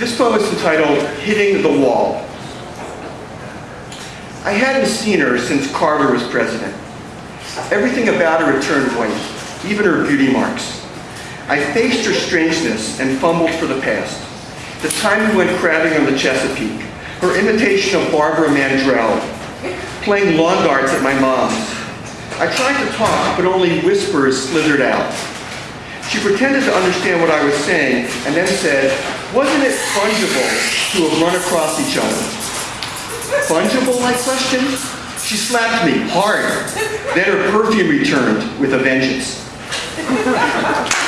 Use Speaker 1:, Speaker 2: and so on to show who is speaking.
Speaker 1: This poem is entitled Hitting the Wall. I hadn't seen her since Carter was president. Everything about her had turned white, even her beauty marks. I faced her strangeness and fumbled for the past. The time we went crabbing on the Chesapeake, her imitation of Barbara Mandrell, playing lawn darts at my mom's. I tried to talk, but only whispers slithered out. She pretended to understand what I was saying and then said, wasn't it fungible to have run across each other? Fungible, I questioned. She slapped me hard. Then her perfume returned with a vengeance.